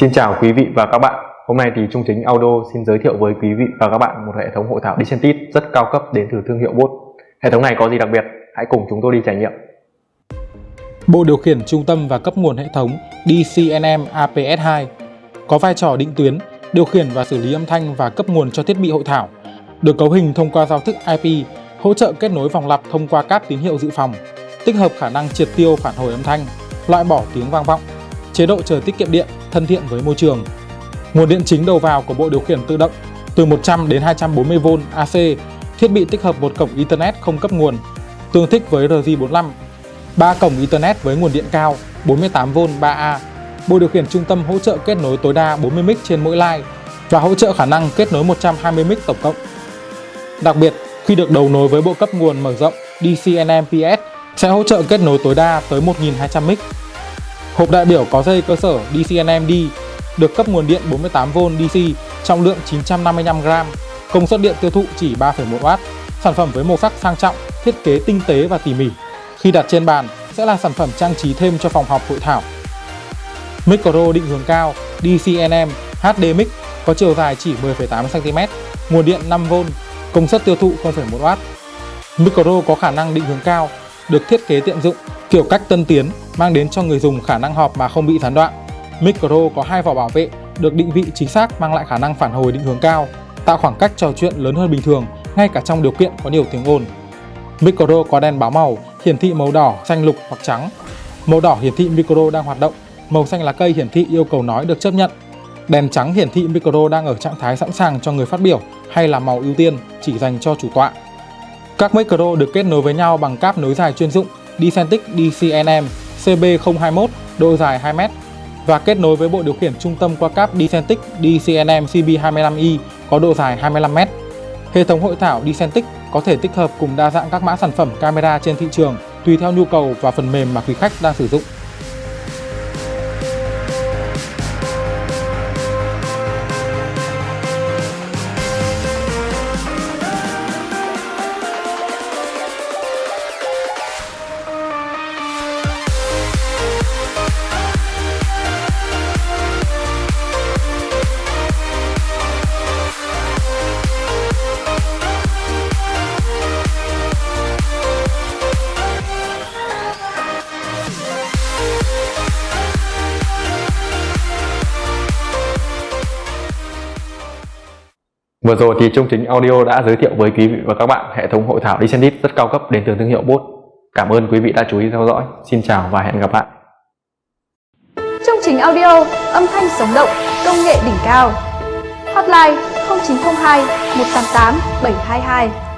Xin chào quý vị và các bạn. Hôm nay thì Trung Chính Audio xin giới thiệu với quý vị và các bạn một hệ thống hội thảo Decentit rất cao cấp đến từ thương hiệu Bốt. Hệ thống này có gì đặc biệt? Hãy cùng chúng tôi đi trải nghiệm. Bộ điều khiển trung tâm và cấp nguồn hệ thống DCNM APS2 có vai trò định tuyến, điều khiển và xử lý âm thanh và cấp nguồn cho thiết bị hội thảo. Được cấu hình thông qua giao thức IP, hỗ trợ kết nối vòng lặp thông qua cáp tín hiệu dự phòng, tích hợp khả năng triệt tiêu phản hồi âm thanh, loại bỏ tiếng vang vọng, chế độ chờ tiết kiệm điện, thân thiện với môi trường. Nguồn điện chính đầu vào của bộ điều khiển tự động từ 100 đến 240V AC, thiết bị tích hợp một cổng Ethernet không cấp nguồn, tương thích với RJ45, 3 cổng Ethernet với nguồn điện cao 48V 3A. Bộ điều khiển trung tâm hỗ trợ kết nối tối đa 40 mic trên mỗi line và hỗ trợ khả năng kết nối 120 mic tổng cộng. Đặc biệt, khi được đầu nối với bộ cấp nguồn mở rộng DCNMPS sẽ hỗ trợ kết nối tối đa tới 1.200 mic Hộp đại biểu có dây cơ sở DCNM-D được cấp nguồn điện 48V DC trọng lượng 955g, công suất điện tiêu thụ chỉ 3,1W. Sản phẩm với màu sắc sang trọng, thiết kế tinh tế và tỉ mỉ. Khi đặt trên bàn sẽ là sản phẩm trang trí thêm cho phòng họp hội thảo. Micro định hướng cao DCNM HD Mic có chiều dài chỉ 10,8cm, nguồn điện 5V, công suất tiêu thụ 0,1W. Micro có khả năng định hướng cao, được thiết kế tiện dụng, kiểu cách tân tiến, mang đến cho người dùng khả năng họp mà không bị gián đoạn. Micro có hai vỏ bảo vệ, được định vị chính xác mang lại khả năng phản hồi định hướng cao, tạo khoảng cách trò chuyện lớn hơn bình thường ngay cả trong điều kiện có nhiều tiếng ồn. Micro có đèn báo màu, hiển thị màu đỏ, xanh lục hoặc trắng. Màu đỏ hiển thị micro đang hoạt động, màu xanh lá cây hiển thị yêu cầu nói được chấp nhận. Đèn trắng hiển thị micro đang ở trạng thái sẵn sàng cho người phát biểu hay là màu ưu tiên chỉ dành cho chủ tọa. Các micro được kết nối với nhau bằng cáp nối dài chuyên dụng Decentic DCNM CB021 độ dài 2m và kết nối với bộ điều khiển trung tâm qua cáp Decentic DCNM CB25i có độ dài 25m. Hệ thống hội thảo Decentic có thể tích hợp cùng đa dạng các mã sản phẩm camera trên thị trường, tùy theo nhu cầu và phần mềm mà quý khách đang sử dụng. Vừa rồi thì Trung Chính Audio đã giới thiệu với quý vị và các bạn hệ thống hội thảo Descendit rất cao cấp đến từ thương hiệu Bốt. Cảm ơn quý vị đã chú ý theo dõi. Xin chào và hẹn gặp lại. Trung Chính Audio, âm thanh sống động, công nghệ đỉnh cao. Hotline 0902 188 722